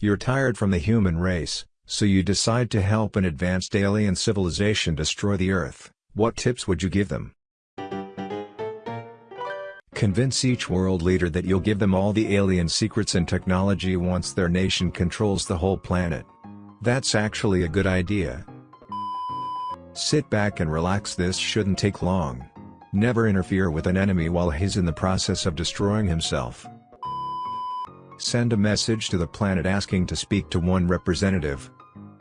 You're tired from the human race, so you decide to help an advanced alien civilization destroy the Earth. What tips would you give them? Convince each world leader that you'll give them all the alien secrets and technology once their nation controls the whole planet. That's actually a good idea. Sit back and relax this shouldn't take long. Never interfere with an enemy while he's in the process of destroying himself. Send a message to the planet asking to speak to one representative.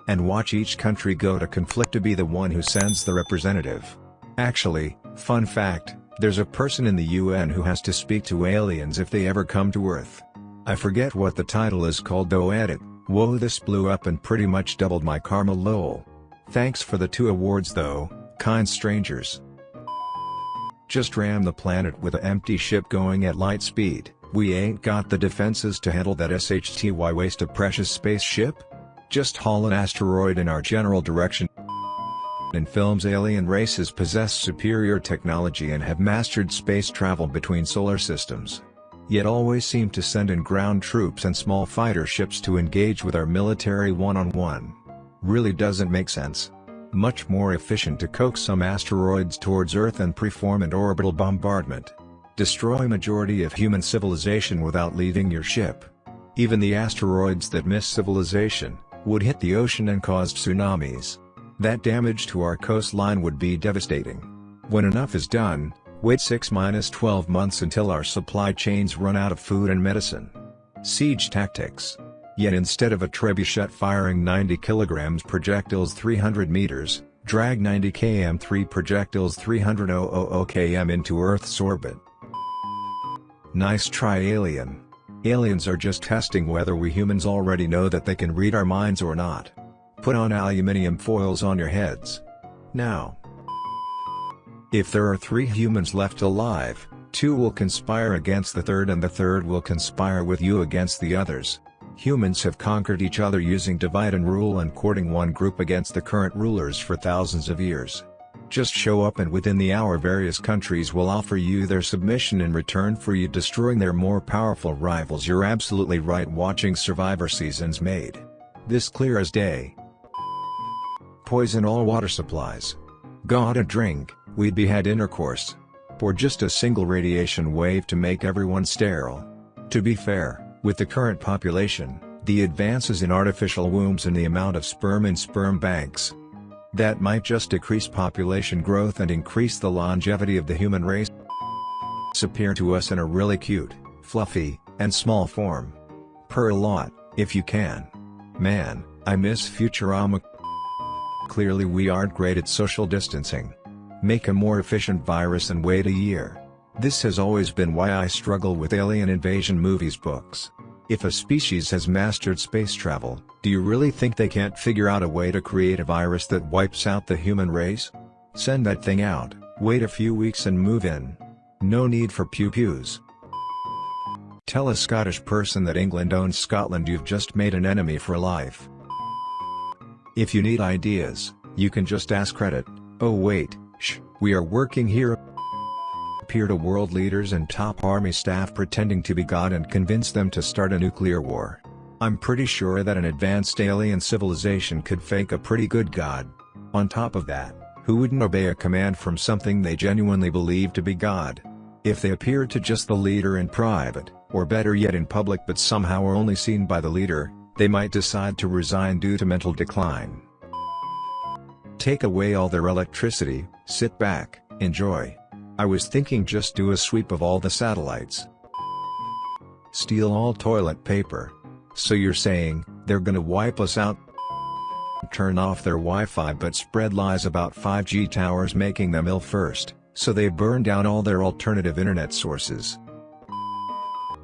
And watch each country go to conflict to be the one who sends the representative. Actually, fun fact, there's a person in the UN who has to speak to aliens if they ever come to Earth. I forget what the title is called though edit, whoa this blew up and pretty much doubled my karma lol. Thanks for the two awards though, kind strangers. Just ram the planet with an empty ship going at light speed, we ain't got the defenses to handle that SHTY waste of precious spaceship? Just haul an asteroid in our general direction. In films alien races possess superior technology and have mastered space travel between solar systems. Yet always seem to send in ground troops and small fighter ships to engage with our military one-on-one. -on -one. Really doesn't make sense. Much more efficient to coax some asteroids towards Earth and perform an orbital bombardment. Destroy majority of human civilization without leaving your ship. Even the asteroids that miss civilization, would hit the ocean and cause tsunamis. That damage to our coastline would be devastating. When enough is done, wait 6-12 months until our supply chains run out of food and medicine. Siege tactics. Yet instead of a trebuchet firing 90 kilograms projectiles 300 meters, drag 90 km 3 projectiles 300 km into Earth's orbit. Nice try alien. Aliens are just testing whether we humans already know that they can read our minds or not. Put on aluminium foils on your heads. Now. If there are three humans left alive, two will conspire against the third and the third will conspire with you against the others. Humans have conquered each other using divide and rule and courting one group against the current rulers for thousands of years. Just show up and within the hour various countries will offer you their submission in return for you destroying their more powerful rivals you're absolutely right watching Survivor seasons made. This clear as day poison all water supplies. Got a drink, we'd be had intercourse. For just a single radiation wave to make everyone sterile. To be fair, with the current population, the advances in artificial wombs and the amount of sperm in sperm banks, that might just decrease population growth and increase the longevity of the human race appear to us in a really cute, fluffy, and small form. Purr a lot, if you can. Man, I miss Futurama Clearly we aren't great at social distancing. Make a more efficient virus and wait a year. This has always been why I struggle with alien invasion movies books. If a species has mastered space travel, do you really think they can't figure out a way to create a virus that wipes out the human race? Send that thing out, wait a few weeks and move in. No need for pew-pews. Tell a Scottish person that England owns Scotland you've just made an enemy for life. If you need ideas, you can just ask Reddit. Oh wait, shh, we are working here. Appear to world leaders and top army staff pretending to be God and convince them to start a nuclear war. I'm pretty sure that an advanced alien civilization could fake a pretty good God. On top of that, who wouldn't obey a command from something they genuinely believe to be God? If they appear to just the leader in private, or better yet in public but somehow are only seen by the leader, they might decide to resign due to mental decline. Take away all their electricity, sit back, enjoy. I was thinking just do a sweep of all the satellites. Steal all toilet paper. So you're saying, they're gonna wipe us out? Turn off their Wi-Fi but spread lies about 5G towers making them ill first, so they burn down all their alternative internet sources.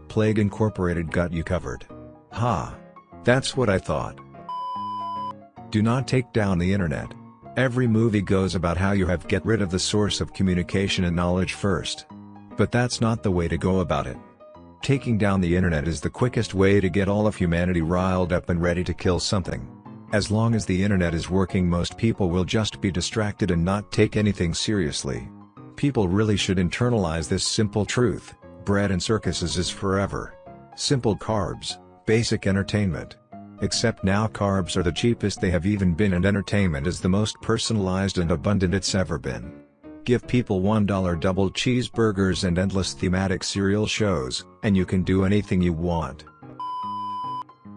Plague Incorporated got you covered. Ha! That's what I thought. Do not take down the internet. Every movie goes about how you have get rid of the source of communication and knowledge first. But that's not the way to go about it. Taking down the internet is the quickest way to get all of humanity riled up and ready to kill something. As long as the internet is working most people will just be distracted and not take anything seriously. People really should internalize this simple truth, bread and circuses is forever. Simple carbs, Basic entertainment. Except now carbs are the cheapest they have even been and entertainment is the most personalized and abundant it's ever been. Give people $1 double cheeseburgers and endless thematic serial shows, and you can do anything you want.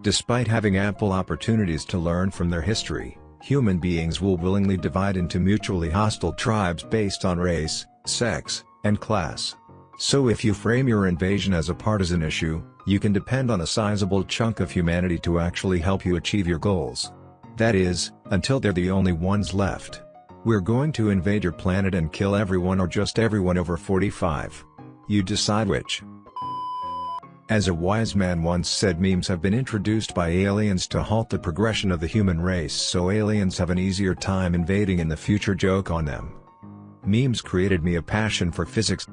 Despite having ample opportunities to learn from their history, human beings will willingly divide into mutually hostile tribes based on race, sex, and class. So if you frame your invasion as a partisan issue, you can depend on a sizable chunk of humanity to actually help you achieve your goals. That is, until they're the only ones left. We're going to invade your planet and kill everyone or just everyone over 45. You decide which. As a wise man once said memes have been introduced by aliens to halt the progression of the human race so aliens have an easier time invading in the future joke on them. Memes created me a passion for physics.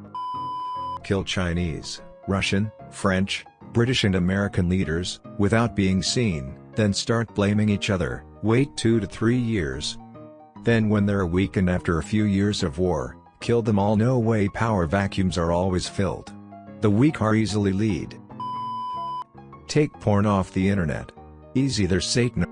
Kill Chinese, Russian, French, British and American leaders, without being seen, then start blaming each other, wait two to three years. Then when they're weakened after a few years of war, kill them all no way power vacuums are always filled. The weak are easily lead. Take porn off the internet. Easy there's Satan.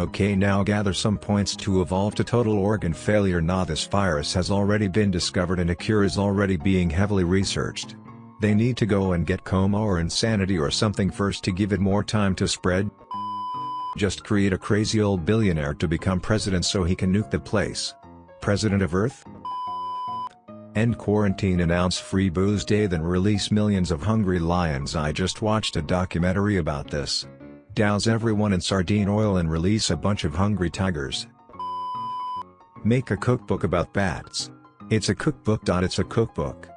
Okay now gather some points to evolve to total organ failure Now this virus has already been discovered and a cure is already being heavily researched. They need to go and get coma or insanity or something first to give it more time to spread. Just create a crazy old billionaire to become president so he can nuke the place. President of Earth? End quarantine announce free booze day then release millions of hungry lions I just watched a documentary about this. Douse everyone in sardine oil and release a bunch of hungry tigers. Make a cookbook about bats. It's a cookbook. It's a cookbook.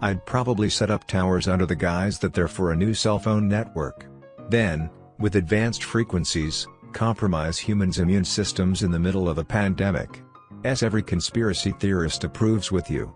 I'd probably set up towers under the guise that they're for a new cell phone network. Then, with advanced frequencies, compromise humans' immune systems in the middle of a pandemic. As every conspiracy theorist approves with you.